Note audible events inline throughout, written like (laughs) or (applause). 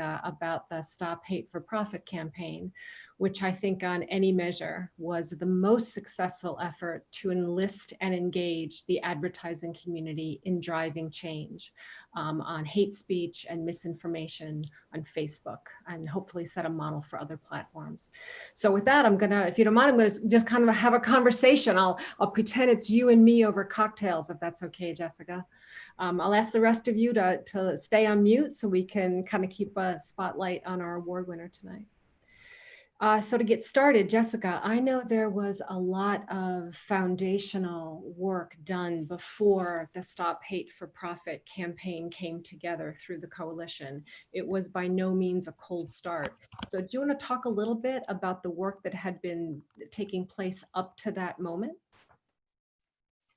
Uh, about the Stop Hate for Profit campaign, which I think on any measure was the most successful effort to enlist and engage the advertising community in driving change um, on hate speech and misinformation on Facebook and hopefully set a model for other platforms. So with that, I'm gonna, if you don't mind, I'm gonna just kind of have a conversation. I'll, I'll pretend it's you and me over cocktails, if that's okay, Jessica. Um, I'll ask the rest of you to, to stay on mute so we can kind of keep a spotlight on our award winner tonight. Uh, so to get started, Jessica, I know there was a lot of foundational work done before the Stop Hate for Profit campaign came together through the coalition. It was by no means a cold start. So do you want to talk a little bit about the work that had been taking place up to that moment?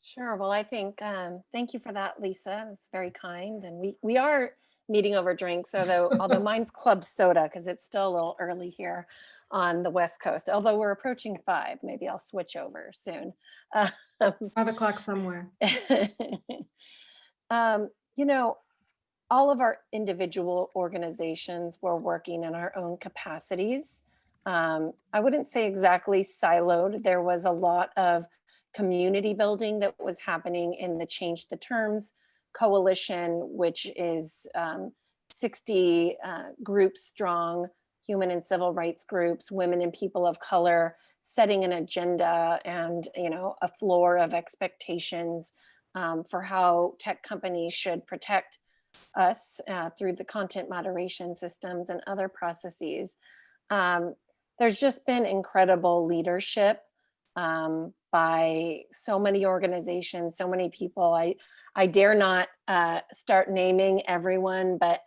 Sure. Well, I think, um, thank you for that, Lisa. It's very kind. And we, we are meeting over drinks, although, although (laughs) mine's club soda because it's still a little early here on the West Coast. Although we're approaching five, maybe I'll switch over soon. Uh, (laughs) Five o'clock somewhere. um, you know, all of our individual organizations were working in our own capacities. Um, I wouldn't say exactly siloed. There was a lot of community building that was happening in the Change the Terms coalition, which is um, 60 uh, groups strong, human and civil rights groups, women and people of color, setting an agenda and you know a floor of expectations um, for how tech companies should protect us uh, through the content moderation systems and other processes. Um, there's just been incredible leadership um, by so many organizations, so many people. I, I dare not uh, start naming everyone, but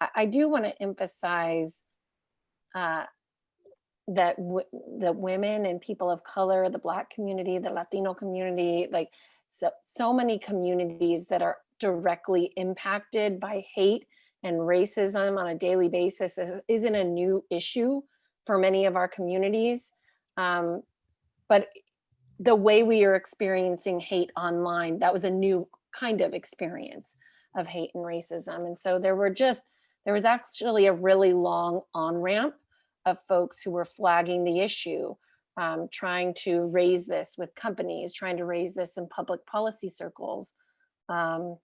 I, I do want to emphasize uh, that the women and people of color, the Black community, the Latino community, like so, so many communities that are directly impacted by hate and racism on a daily basis isn't a new issue for many of our communities. Um, but the way we are experiencing hate online, that was a new kind of experience of hate and racism. And so there were just, there was actually a really long on ramp of folks who were flagging the issue, um, trying to raise this with companies, trying to raise this in public policy circles. Um,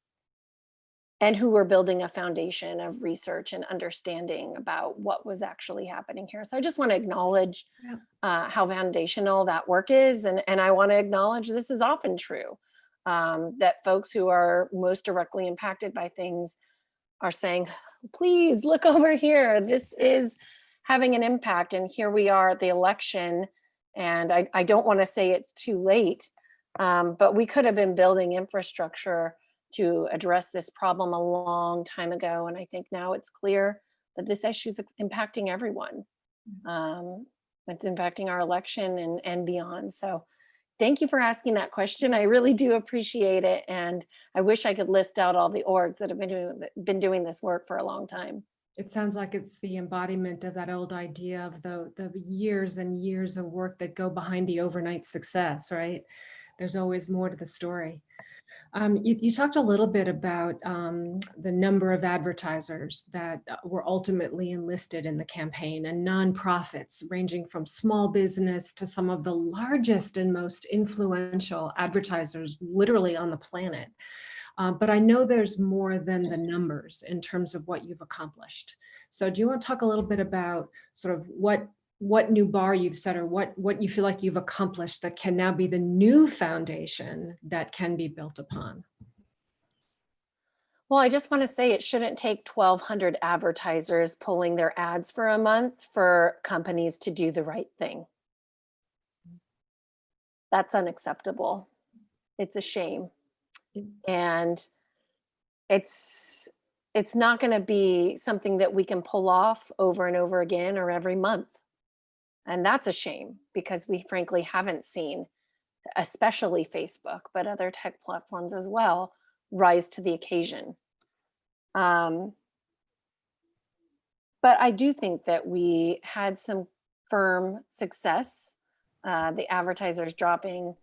and who were building a foundation of research and understanding about what was actually happening here. So I just want to acknowledge yeah. uh, how foundational that work is. And, and I want to acknowledge this is often true, um, that folks who are most directly impacted by things are saying, please look (laughs) over here. This is having an impact. And here we are at the election. And I, I don't want to say it's too late, um, but we could have been building infrastructure to address this problem a long time ago. And I think now it's clear that this issue is impacting everyone. Mm-hmm. Um, it's impacting our election and, and beyond. So thank you for asking that question. I really do appreciate it. And I wish I could list out all the orgs that have been doing, been doing this work for a long time. It sounds like it's the embodiment of that old idea of the, the years and years of work that go behind the overnight success, right? There's always more to the story. Um, you, you, talked a little bit about um, the number of advertisers that uh, were ultimately enlisted in the campaign and nonprofits ranging from small business to some of the largest and most influential advertisers literally on the planet. Uh, but I know there's more than the numbers in terms of what you've accomplished. So do you want to talk a little bit about sort of what what new bar you've set or what, what you feel like you've accomplished that can now be the new foundation that can be built upon? Well, I just want to say it shouldn't take 1,200 advertisers pulling their ads for a month for companies to do the right thing. That's unacceptable. It's a shame. And it's it's not going to be something that we can pull off over and over again or every month. And that's a shame because we frankly haven't seen, especially Facebook, but other tech platforms as well, rise to the occasion. Um, but I do think that we had some firm success. Uh, the advertisers dropping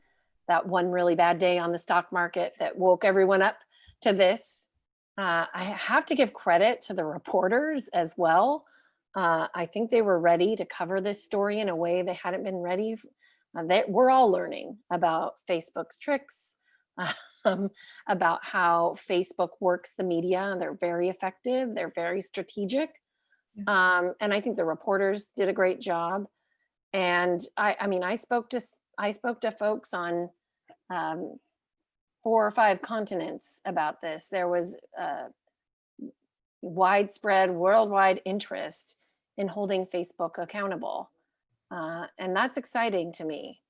that one really bad day on the stock market that woke everyone up to this Uh, I have to give credit to the reporters as well. Uh, I think they were ready to cover this story in a way they hadn't been ready. Uh, they, we're all learning about Facebook's tricks, (laughs) um, about how Facebook works the media. They're very effective. They're very strategic. Um, and I think the reporters did a great job. And I, I mean, I spoke to I spoke to folks on um, four or five continents about this. There was uh, widespread worldwide interest in holding Facebook accountable. Uh, and that's exciting to me.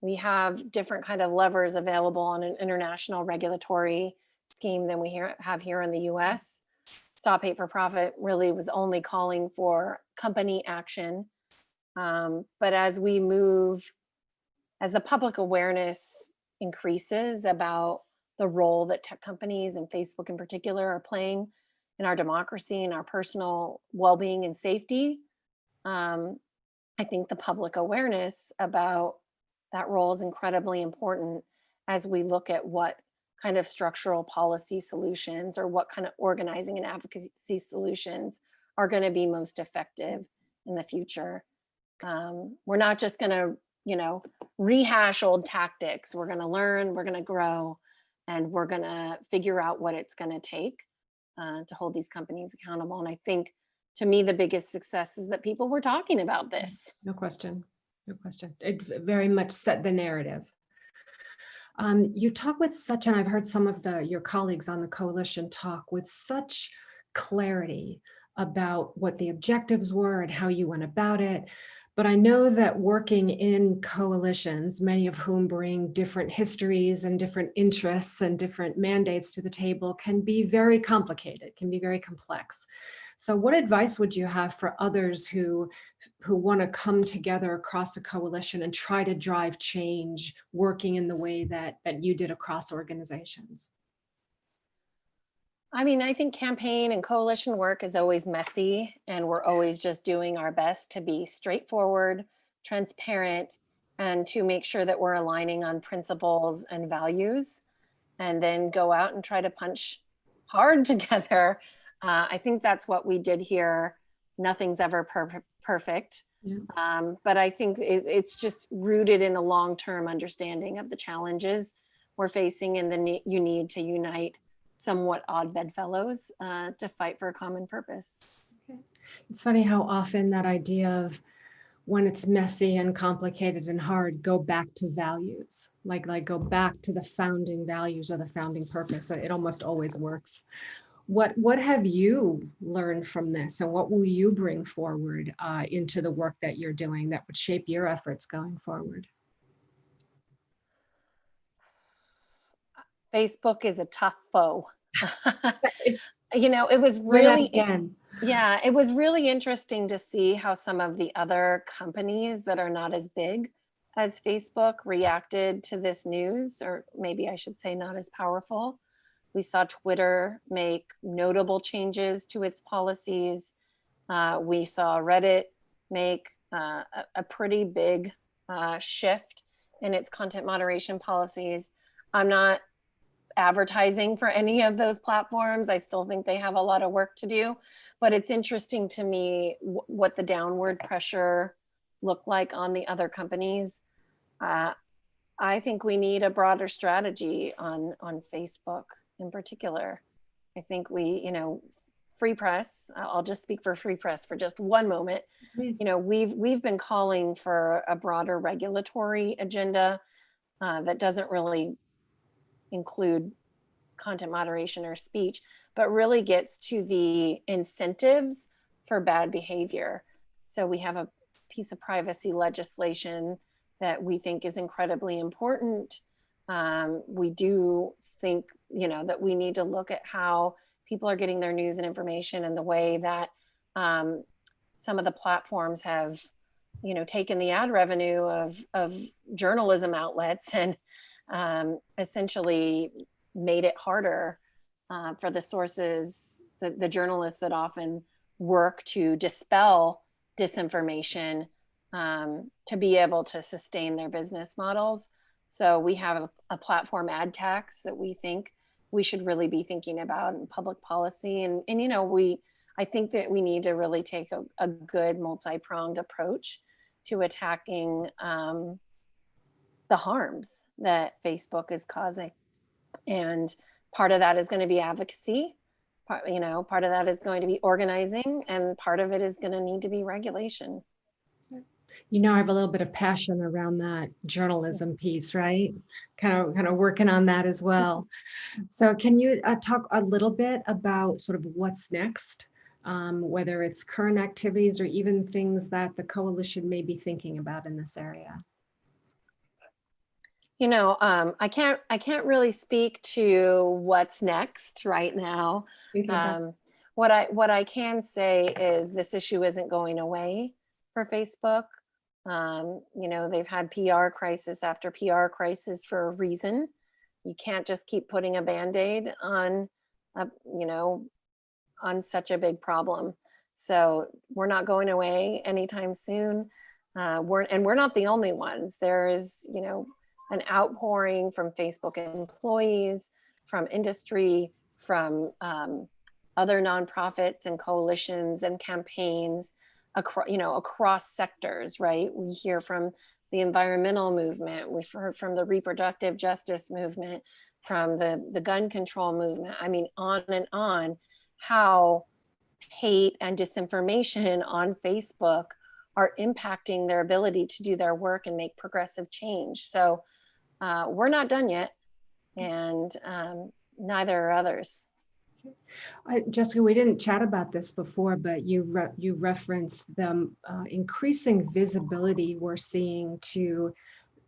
We have different kind of levers available on an international regulatory scheme than we here, have here in the US. Stop Hate for Profit really was only calling for company action. Um, but as we move, as the public awareness increases about the role that tech companies and Facebook in particular are playing in our democracy and our personal well-being and safety, um, I think the public awareness about that role is incredibly important as we look at what kind of structural policy solutions or what kind of organizing and advocacy solutions are going to be most effective in the future. Um, we're not just going to, you know, rehash old tactics. We're going to learn, we're going to grow, and we're going to figure out what it's going to take uh, to hold these companies accountable. And I think to me, the biggest success is that people were talking about this. No question. No question. It very much set the narrative. Um, you talk with such, and I've heard some of the your colleagues on the coalition talk with such clarity about what the objectives were and how you went about it. But I know that working in coalitions, many of whom bring different histories and different interests and different mandates to the table can be very complicated, can be very complex. So what advice would you have for others who, who want to come together across a coalition and try to drive change working in the way that, that you did across organizations? I mean, I think campaign and coalition work is always messy and we're always just doing our best to be straightforward, transparent, and to make sure that we're aligning on principles and values and then go out and try to punch hard (laughs) together uh, I think that's what we did here. Nothing's ever per perfect. Yeah. Um, but I think it, it's just rooted in a long-term understanding of the challenges we're facing and the you need to unite somewhat odd bedfellows uh, to fight for a common purpose. Okay. It's funny how often that idea of when it's messy and complicated and hard, go back to values, like like go back to the founding values or the founding purpose. It almost always works what what have you learned from this and what will you bring forward uh, into the work that you're doing that would shape your efforts going forward facebook is a tough foe (laughs) you know it was really yeah it was really interesting to see how some of the other companies that are not as big as facebook reacted to this news or maybe i should say not as powerful we saw Twitter make notable changes to its policies. Uh, we saw Reddit make uh, a, a, pretty big uh, shift in its content moderation policies. I'm not advertising for any of those platforms. I still think they have a lot of work to do, but it's interesting to me what the downward pressure looked like on the other companies. Uh, I think we need a broader strategy on, on Facebook in particular. I think we, you know, free press, I'll just speak for free press for just one moment. Please. You know, we've we've been calling for a broader regulatory agenda uh, that doesn't really include content moderation or speech, but really gets to the incentives for bad behavior. So we have a piece of privacy legislation that we think is incredibly important. Um, we do think you know, that we need to look at how people are getting their news and information and the way that um, some of the platforms have, you know, taken the ad revenue of, of journalism outlets (laughs) and um, essentially made it harder uh, for the sources, the, the journalists that often work to dispel disinformation um, to be able to sustain their business models. So we have a, a platform ad tax that we think we should really be thinking about in public policy. And, and you know, we, I think that we need to really take a, a good multi-pronged approach to attacking um, the harms that Facebook is causing. And part of that is going to be advocacy. Part, you know, part of that is going to be organizing, and part of it is going to need to be regulation. You know, I have a little bit of passion around that journalism piece, right? Kind of, kind of working on that as well. So can you uh, talk a little bit about sort of what's next? Um, whether it's current activities or even things that the coalition may be thinking about in this area. You know, um, I can't I can't really speak to what's next right now. Um, what I what I can say is this issue isn't going away for Facebook. Um, you know, they've had PR crisis after PR crisis for a reason. You can't just keep putting a band-aid on, a, you know, on such a big problem. So we're not going away anytime soon. Uh, we're and we're not the only ones. There is, you know, an outpouring from Facebook employees, from industry, from um, other nonprofits and coalitions and campaigns across, you know, across sectors, right? We hear from the environmental movement, we've heard from the reproductive justice movement, from the, the gun control movement. I mean, on and on, how hate and disinformation (laughs) on Facebook are impacting their ability to do their work and make progressive change. So uh, we're not done yet, and um, neither are others. Uh, Jessica, we didn't chat about this before, but you re you referenced the uh, increasing visibility we're seeing to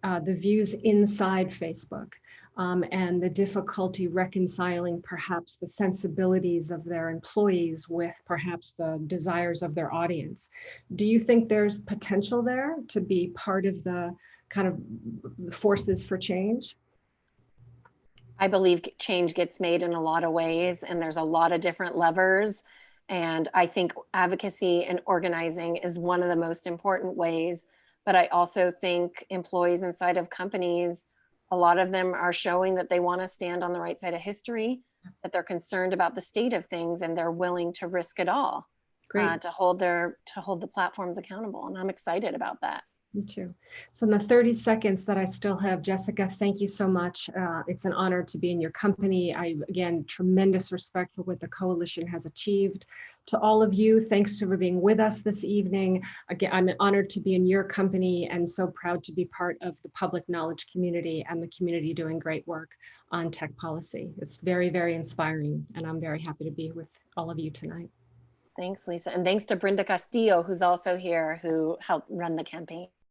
uh, the views inside Facebook um, and the difficulty reconciling perhaps the sensibilities of their employees with perhaps the desires of their audience. Do you think there's potential there to be part of the kind of forces for change? I believe change gets made in a lot of ways, and there's a lot of different levers. And I think advocacy and organizing is one of the most important ways. But I also think employees inside of companies, a lot of them are showing that they want to stand on the right side of history, that they're concerned about the state of things, and they're willing to risk it all uh, to hold their to hold the platforms accountable. And I'm excited about that. Me too. So in the 30 seconds that I still have, Jessica, thank you so much. Uh, it's an honor to be in your company. I, again, tremendous respect for what the coalition has achieved. To all of you, thanks for being with us this evening. Again, I'm honored to be in your company and so proud to be part of the public knowledge community and the community doing great work on tech policy. It's very, very inspiring and I'm very happy to be with all of you tonight. Thanks, Lisa. And thanks to Brenda Castillo, who's also here, who helped run the campaign.